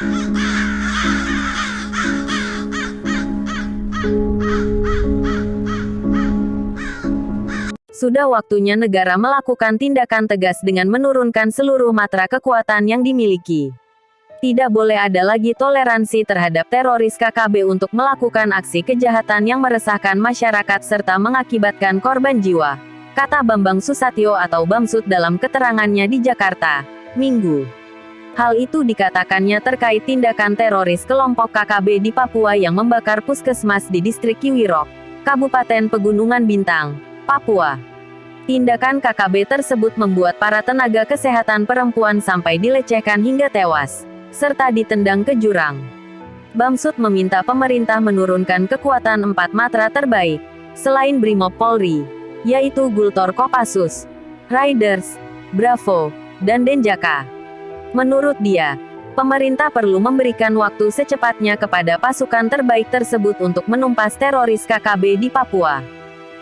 Sudah waktunya negara melakukan tindakan tegas dengan menurunkan seluruh matra kekuatan yang dimiliki. Tidak boleh ada lagi toleransi terhadap teroris KKB untuk melakukan aksi kejahatan yang meresahkan masyarakat serta mengakibatkan korban jiwa, kata Bambang Susatyo atau Bamsud dalam keterangannya di Jakarta, Minggu. Hal itu dikatakannya terkait tindakan teroris kelompok KKB di Papua yang membakar puskesmas di distrik Kiwirok, Kabupaten Pegunungan Bintang, Papua. Tindakan KKB tersebut membuat para tenaga kesehatan perempuan sampai dilecehkan hingga tewas serta ditendang ke jurang. Bamsud meminta pemerintah menurunkan kekuatan empat matra terbaik, selain Brimob Polri, yaitu Gultor Kopassus, Riders, Bravo, dan Denjaka. Menurut dia, pemerintah perlu memberikan waktu secepatnya kepada pasukan terbaik tersebut untuk menumpas teroris KKB di Papua.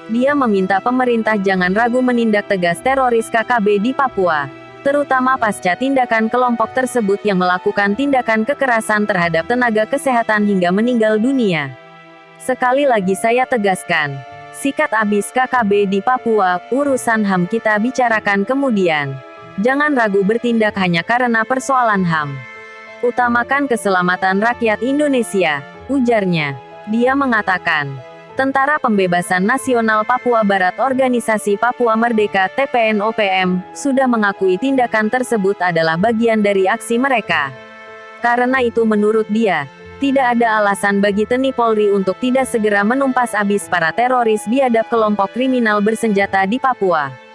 Dia meminta pemerintah jangan ragu menindak tegas teroris KKB di Papua terutama pasca tindakan kelompok tersebut yang melakukan tindakan kekerasan terhadap tenaga kesehatan hingga meninggal dunia. Sekali lagi saya tegaskan, sikat abis KKB di Papua, urusan HAM kita bicarakan kemudian. Jangan ragu bertindak hanya karena persoalan HAM. Utamakan keselamatan rakyat Indonesia, ujarnya. Dia mengatakan, Tentara Pembebasan Nasional Papua Barat Organisasi Papua Merdeka TPNOPM, sudah mengakui tindakan tersebut adalah bagian dari aksi mereka. Karena itu menurut dia, tidak ada alasan bagi TNI Polri untuk tidak segera menumpas abis para teroris biadab kelompok kriminal bersenjata di Papua.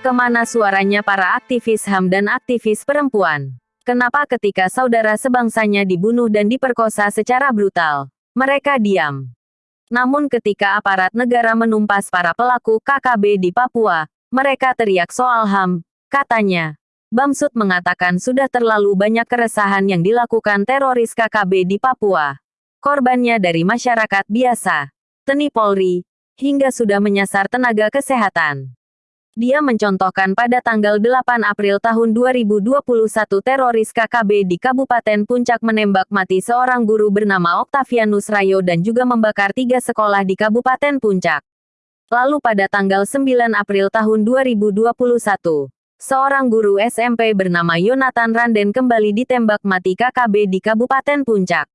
Ke mana suaranya para aktivis HAM dan aktivis perempuan? Kenapa ketika saudara sebangsanya dibunuh dan diperkosa secara brutal, mereka diam? Namun ketika aparat negara menumpas para pelaku KKB di Papua, mereka teriak soal HAM, katanya. Bamsud mengatakan sudah terlalu banyak keresahan yang dilakukan teroris KKB di Papua. Korbannya dari masyarakat biasa, TNI Polri, hingga sudah menyasar tenaga kesehatan. Dia mencontohkan pada tanggal 8 April tahun 2021 teroris KKB di Kabupaten Puncak menembak mati seorang guru bernama Octavianus Rayo dan juga membakar tiga sekolah di Kabupaten Puncak. Lalu pada tanggal 9 April tahun 2021, seorang guru SMP bernama Yonatan Randen kembali ditembak mati KKB di Kabupaten Puncak.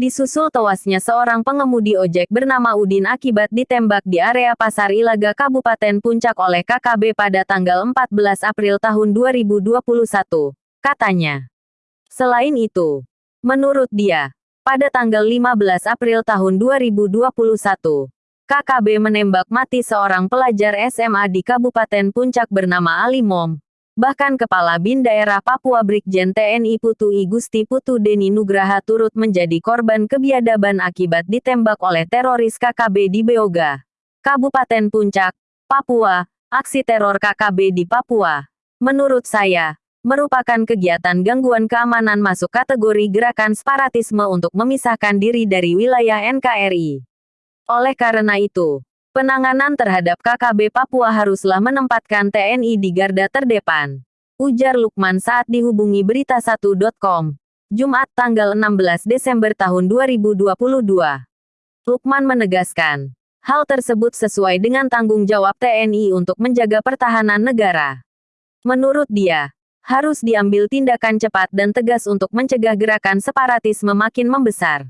Disusul tewasnya seorang pengemudi ojek bernama Udin akibat ditembak di area Pasar Ilaga Kabupaten Puncak oleh KKB pada tanggal 14 April tahun 2021, katanya. Selain itu, menurut dia, pada tanggal 15 April tahun 2021, KKB menembak mati seorang pelajar SMA di Kabupaten Puncak bernama Ali Mom, Bahkan Kepala BIN Daerah Papua Brigjen TNI Putu I Gusti Putu Deni Nugraha turut menjadi korban kebiadaban akibat ditembak oleh teroris KKB di Beoga, Kabupaten Puncak, Papua, aksi teror KKB di Papua. Menurut saya, merupakan kegiatan gangguan keamanan masuk kategori gerakan separatisme untuk memisahkan diri dari wilayah NKRI. Oleh karena itu, Penanganan terhadap KKB Papua haruslah menempatkan TNI di garda terdepan. Ujar Lukman saat dihubungi berita1.com. Jumat tanggal 16 Desember tahun 2022. Lukman menegaskan, hal tersebut sesuai dengan tanggung jawab TNI untuk menjaga pertahanan negara. Menurut dia, harus diambil tindakan cepat dan tegas untuk mencegah gerakan separatisme makin membesar.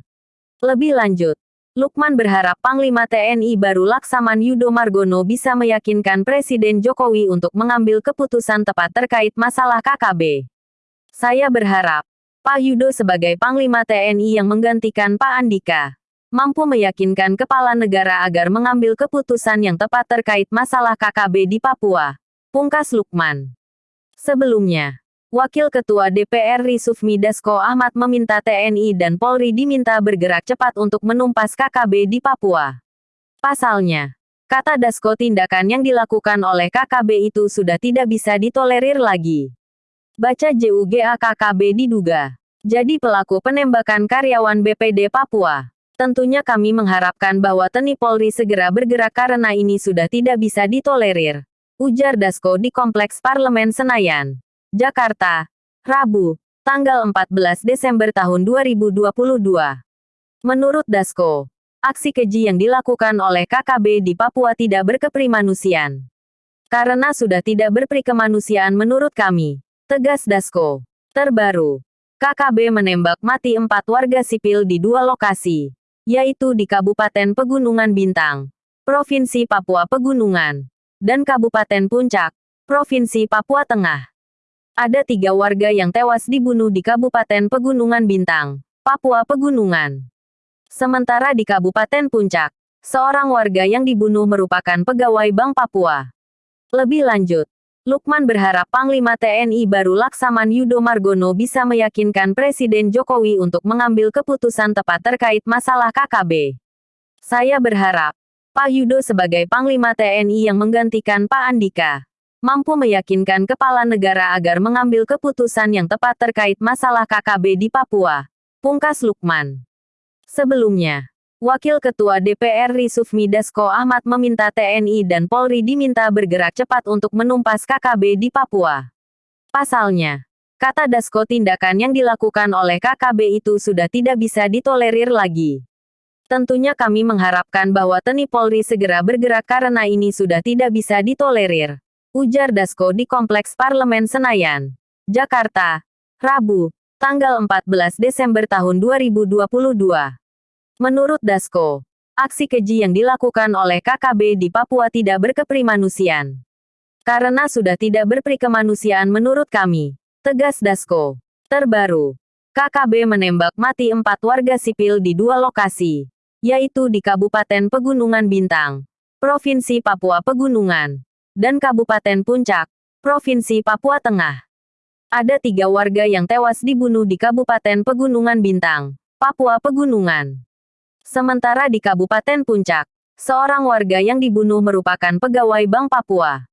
Lebih lanjut, Lukman berharap Panglima TNI baru Laksaman Yudo Margono bisa meyakinkan Presiden Jokowi untuk mengambil keputusan tepat terkait masalah KKB. Saya berharap, Pak Yudo sebagai Panglima TNI yang menggantikan Pak Andika, mampu meyakinkan kepala negara agar mengambil keputusan yang tepat terkait masalah KKB di Papua. Pungkas Lukman. Sebelumnya, Wakil Ketua DPR Risufmi Dasko Ahmad meminta TNI dan Polri diminta bergerak cepat untuk menumpas KKB di Papua. Pasalnya, kata Dasko tindakan yang dilakukan oleh KKB itu sudah tidak bisa ditolerir lagi. Baca JUGA KKB diduga. Jadi pelaku penembakan karyawan BPD Papua. Tentunya kami mengharapkan bahwa TNI Polri segera bergerak karena ini sudah tidak bisa ditolerir. Ujar Dasko di Kompleks Parlemen Senayan. Jakarta, Rabu, tanggal 14 Desember tahun 2022. Menurut Dasko, aksi keji yang dilakukan oleh KKB di Papua tidak berkeprimanusiaan. Karena sudah tidak berprikemanusiaan menurut kami, tegas Dasko. Terbaru, KKB menembak mati empat warga sipil di dua lokasi, yaitu di Kabupaten Pegunungan Bintang, Provinsi Papua Pegunungan, dan Kabupaten Puncak, Provinsi Papua Tengah. Ada tiga warga yang tewas dibunuh di Kabupaten Pegunungan Bintang, Papua Pegunungan. Sementara di Kabupaten Puncak, seorang warga yang dibunuh merupakan pegawai Bank Papua. Lebih lanjut, Lukman berharap Panglima TNI baru Laksaman Yudo Margono bisa meyakinkan Presiden Jokowi untuk mengambil keputusan tepat terkait masalah KKB. Saya berharap, Pak Yudo sebagai Panglima TNI yang menggantikan Pak Andika, mampu meyakinkan kepala negara agar mengambil keputusan yang tepat terkait masalah KKB di Papua. Pungkas Lukman. Sebelumnya, Wakil Ketua DPR RI Sufmi Dasko Ahmad meminta TNI dan Polri diminta bergerak cepat untuk menumpas KKB di Papua. Pasalnya, kata Dasko tindakan yang dilakukan oleh KKB itu sudah tidak bisa ditolerir lagi. Tentunya kami mengharapkan bahwa TNI Polri segera bergerak karena ini sudah tidak bisa ditolerir. Ujar Dasko di Kompleks Parlemen Senayan, Jakarta, Rabu, tanggal 14 Desember tahun 2022. Menurut Dasko, aksi keji yang dilakukan oleh KKB di Papua tidak berkeprimanusiaan. Karena sudah tidak berprikemanusiaan menurut kami, tegas Dasko. Terbaru, KKB menembak mati empat warga sipil di dua lokasi, yaitu di Kabupaten Pegunungan Bintang, Provinsi Papua Pegunungan, dan Kabupaten Puncak, Provinsi Papua Tengah. Ada tiga warga yang tewas dibunuh di Kabupaten Pegunungan Bintang, Papua Pegunungan. Sementara di Kabupaten Puncak, seorang warga yang dibunuh merupakan pegawai Bank Papua.